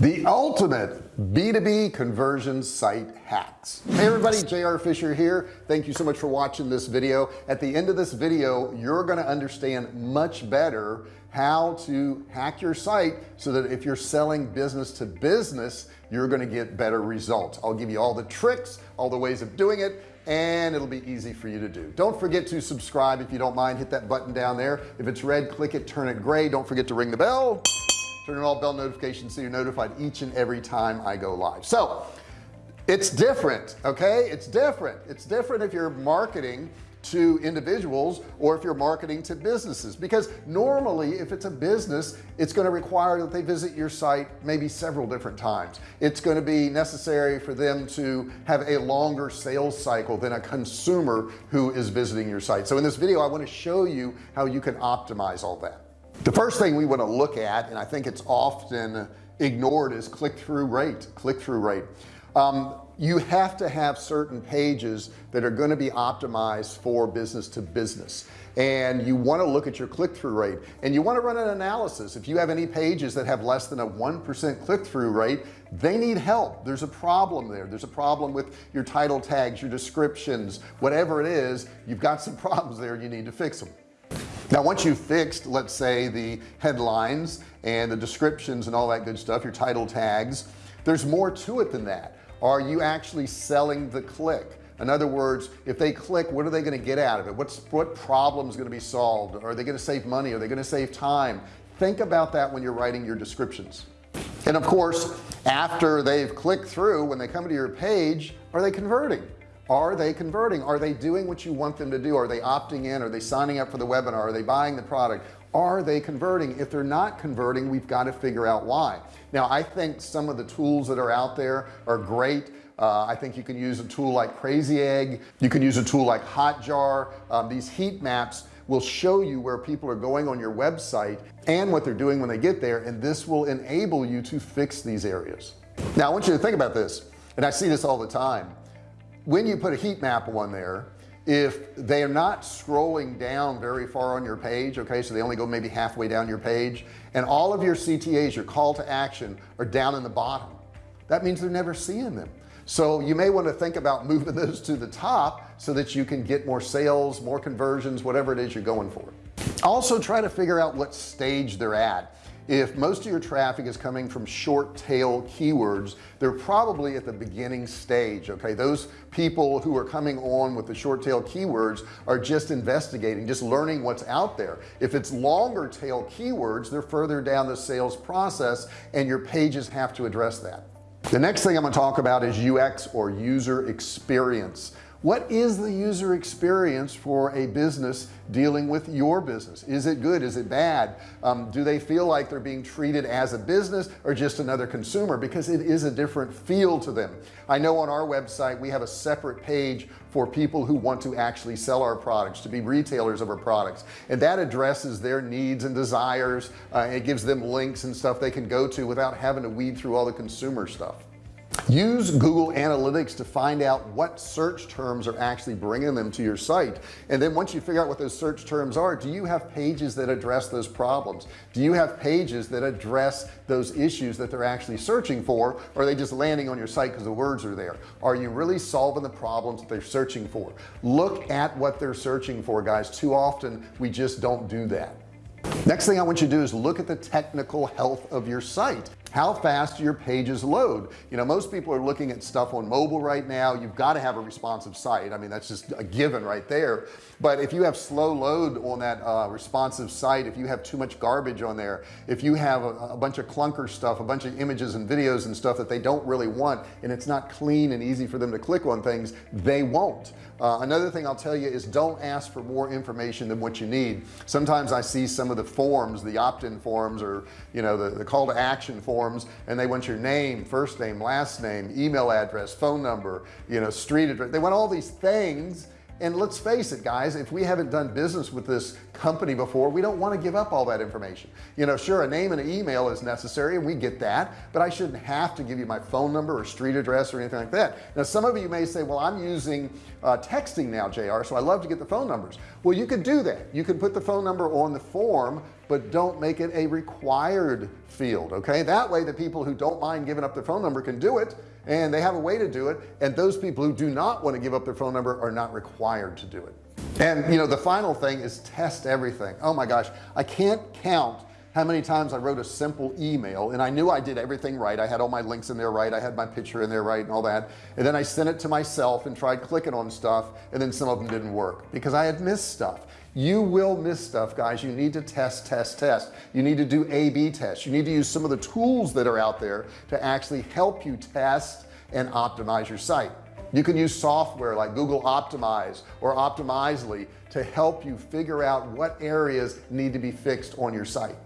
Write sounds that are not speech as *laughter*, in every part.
the ultimate b2b conversion site hacks. Hey everybody JR Fisher here. Thank you so much for watching this video. At the end of this video you're going to understand much better how to hack your site so that if you're selling business to business you're going to get better results. I'll give you all the tricks all the ways of doing it and it'll be easy for you to do. Don't forget to subscribe if you don't mind. Hit that button down there. If it's red click it turn it gray. Don't forget to ring the bell turn on all bell notifications so you're notified each and every time I go live. So it's different okay? It's different. It's different if you're marketing to individuals or if you're marketing to businesses. Because normally if it's a business it's going to require that they visit your site maybe several different times. It's going to be necessary for them to have a longer sales cycle than a consumer who is visiting your site. So in this video I want to show you how you can optimize all that the first thing we want to look at and I think it's often ignored is click-through rate click-through rate. Um, you have to have certain pages that are going to be optimized for business to business. And you want to look at your click-through rate. And you want to run an analysis. If you have any pages that have less than a 1% click-through rate they need help. There's a problem there. There's a problem with your title tags your descriptions whatever it is. You've got some *laughs* problems there. You need to fix them now once you've fixed let's say the headlines and the descriptions and all that good stuff your title tags there's more to it than that. Are you actually selling the click? In other words if they click what are they going to get out of it? What's what problem is going to be solved? Are they going to save money? Are they going to save time? Think about that when you're writing your descriptions. And of course after they've clicked through when they come to your page are they converting are they converting? Are they doing what you want them to do? Are they opting in? Are they signing up for the webinar? Are they buying the product? Are they converting? If they're not converting we've got to figure out why. Now I think some of the tools that are out there are great. Uh, I think you can use a tool like crazy egg. You can use a tool like hotjar. Um, these heat maps will show you where people are going on your website and what they're doing when they get there and this will enable you to fix these areas. Now I want you to think about this and I see this all the time when you put a heat map on there if they are not scrolling down very far on your page okay so they only go maybe halfway down your page and all of your CTAs your call to action are down in the bottom that means they're never seeing them. So you may want to think about moving *laughs* those to the top so that you can get more sales more conversions whatever it is you're going for. Also try to figure out what stage they're at if most of your traffic is coming from short tail keywords they're probably at the beginning stage okay? Those people who are coming on with the short tail keywords are just investigating just learning what's out there. If it's longer tail keywords they're further down the sales process and your pages have to address that. The next thing I'm going to talk about is UX or user experience what is the user experience for a business dealing with your business? Is it good? Is it bad? Um, do they feel like they're being treated as a business or just another consumer? Because it is a different feel to them. I know on our website we have a separate page for people who want to actually sell our products to be retailers of our products. And that addresses their needs and desires. Uh, it gives them links and stuff they can go to without having to weed through all the consumer stuff use Google Analytics to find out what search terms are actually bringing them to your site. And then once you figure out what those search terms are do you have pages that address those problems? Do you have pages that address those issues that they're actually searching for? Or are they just landing on your site because the words are there? Are you really solving the problems that they're searching for? Look at what they're searching for guys. Too often we just don't do that. Next thing I want you to do is look at the technical health of your site how fast your pages load. You know most people are looking at stuff on mobile right now. You've got to have a responsive site. I mean that's just a given right there. But if you have slow load on that uh, responsive site if you have too much garbage on there if you have a, a, bunch of clunker stuff a bunch of images and videos and stuff that they don't really want and it's not clean and easy for them to click on things they won't uh, another thing I'll tell you is don't ask for more information than what you need. Sometimes I see some of the forms the opt-in forms or you know the, the call to action forms and they want your name first name last name email address phone number you know street address. They want all these things. And let's face it guys if we haven't done business with this company before we don't want to give up all that information. You know sure a name and an email is necessary and we get that but I shouldn't have to give you my phone number or street address or anything like that. Now some of you may say well I'm using uh, texting now JR so I love to get the phone numbers. Well you could do that. You can put the phone number on the form but don't make it a required field okay? That way the people who don't mind giving up their phone number can do it and they have a way to do it and those people who do not want to give up their phone number are not required to do it and you know the final thing is test everything. Oh my gosh I can't count how many times I wrote a simple email and I knew I did everything right. I had all my links in there right. I had my picture in there right and all that. And then I sent it to myself and tried clicking on stuff and then some of them didn't work because I had missed stuff. You will miss stuff guys. You need to test test test. You need to do a-b tests. You need to use some of the tools that are out there to actually help you test and optimize your site you can use software like Google Optimize or Optimizely to help you figure out what areas need to be fixed on your site.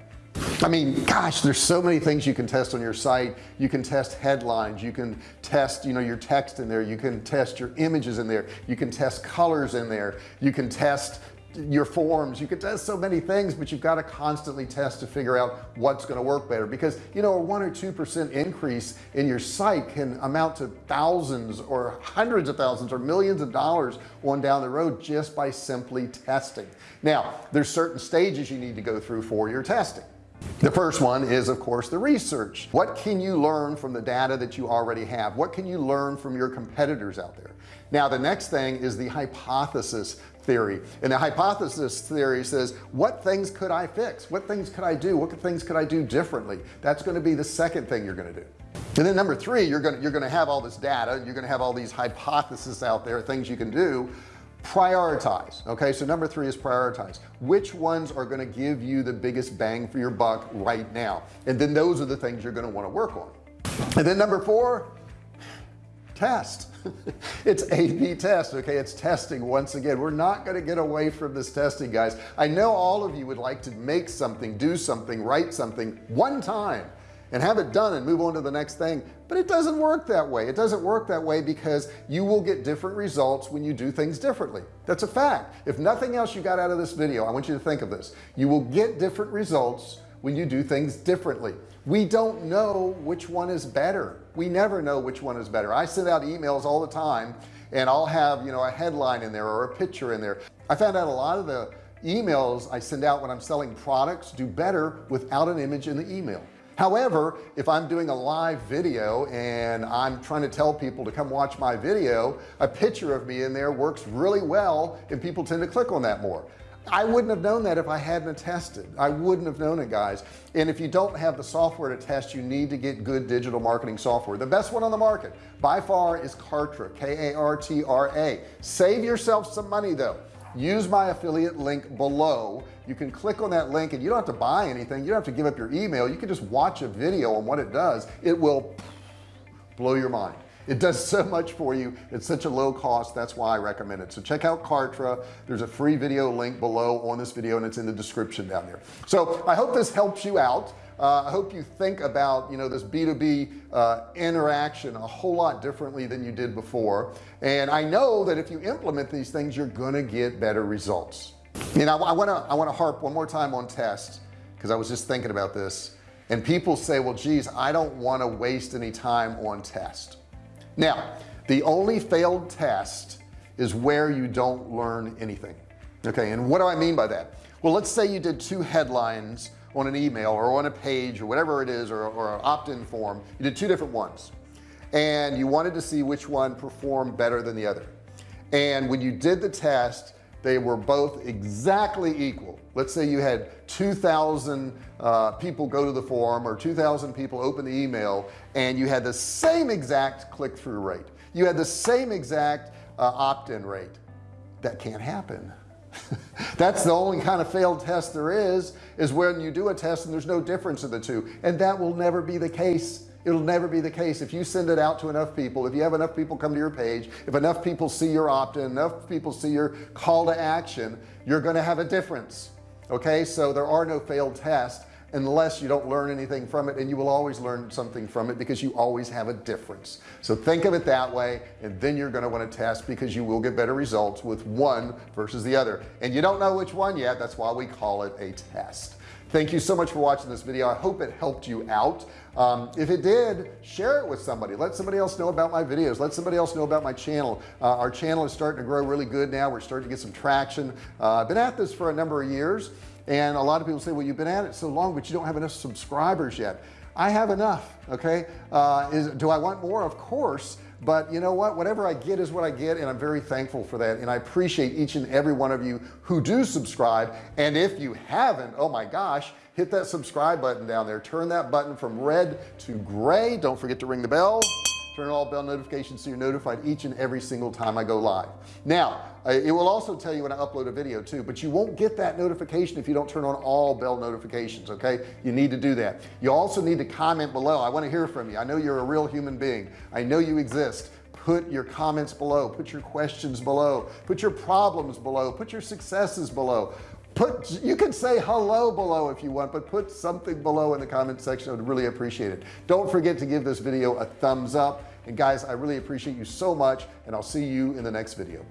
I mean gosh there's so many things you can test on your site. You can test headlines. You can test you know your text in there. You can test your images in there. You can test colors in there. You can test your forms. You can test so many things but you've got to constantly test to figure out what's going to work better. Because you know a one or two percent increase in your site can amount to thousands or hundreds of thousands or millions of dollars on down the road just by simply testing. Now there's certain stages you need to go through for your testing. The first one is of course the research. What can you learn from the data that you already have? What can you learn from your competitors out there? Now the next thing is the hypothesis theory. And the hypothesis theory says what things could I fix? What things could I do? What things could I do differently? That's going to be the second thing you're going to do. And then number three you're gonna you're gonna have all this data you're gonna have all these hypotheses out there things you can do. Prioritize okay? So number three is prioritize. Which ones are going to give you the biggest bang for your buck right now? And then those are the things you're going to want to work on. And then number four test *laughs* it's a-b test okay? It's testing once again. We're not going to get away from this testing guys. I know all of you would like to make something do something write something one time and have it done and move on to the next thing but it doesn't work that way. It doesn't work that way because you will get different results when you do things differently. That's a fact. If nothing else you got out of this video I want you to think of this. You will get different results when you do things differently. We don't know which one is better. We never know which one is better. I send out emails all the time and I'll have you know a headline in there or a picture in there. I found out a lot of the emails I send out when I'm selling products do better without an image in the email. However if I'm doing a live video and I'm trying to tell people to come watch my video a picture of me in there works really well and people tend to click on that more I wouldn't have known that if I hadn't tested. I wouldn't have known it guys. And if you don't have the software to test you need to get good digital marketing software. The best one on the market by far is Kartra K-A-R-T-R-A save yourself some money though. Use my affiliate link below. You can click on that link and you don't have to buy anything. You don't have to give up your email. You can just watch a video on what it does. It will blow your mind it does so much for you. It's such a low cost. That's why I recommend it. So check out Kartra. There's a free video link below on this video and it's in the description down there. So I hope this helps you out. Uh, I hope you think about you know this b2b uh, interaction a whole lot differently than you did before. And I know that if you implement these things you're gonna get better results. You know I want to I want to harp one more time on test because I was just thinking about this. And people say well geez I don't want to waste any time on test now the only failed test is where you don't learn anything okay? And what do I mean by that? Well let's say you did two headlines on an email or on a page or whatever it is or, or an opt-in form. You did two different ones and you wanted to see which one performed better than the other. And when you did the test they were both exactly equal. Let's say you had 2,000 uh, people go to the forum or 2,000 people open the email and you had the same exact click-through rate. You had the same exact uh, opt-in rate. That can't happen. *laughs* That's the only kind of failed test there is is when you do a test and there's no difference in the two. And that will never be the case it'll never be the case. If you send it out to enough people if you have enough people come to your page if enough people see your opt-in enough people see your call to action you're going to have a difference okay? So there are no failed tests unless you don't learn anything from it and you will always learn something from it because you always have a difference. So think of it that way and then you're going to want to test because you will get better results with one versus the other. And you don't know which one yet that's why we call it a test. Thank you so much for watching this video. I hope it helped you out. Um, if it did share it with somebody. Let somebody else know about my videos. Let somebody else know about my channel. Uh, our channel is starting to grow really good now. We're starting to get some traction. Uh, I've been at this for a number of years and a lot of people say well you've been at it so long but you don't have enough subscribers yet. I have enough okay? Uh, is do I want more? Of course but you know what? Whatever I get is what I get and I'm very thankful for that and I appreciate each and every one of you who do subscribe and if you haven't oh my gosh hit that subscribe button down there. Turn that button from red to gray. Don't forget to ring the bell turn all bell notifications so you're notified each and every single time I go live. Now it will also tell you when I upload a video too but you won't get that notification if you don't turn on all bell notifications okay? You need to do that. You also need to comment below. I want to hear from you. I know you're a real human being. I know you exist. Put your comments below. Put your questions below. Put your problems below. Put your successes below put you can say hello below if you want but put something below in the comment section. I would really appreciate it. Don't forget to give this video a thumbs up. And guys I really appreciate you so much and I'll see you in the next video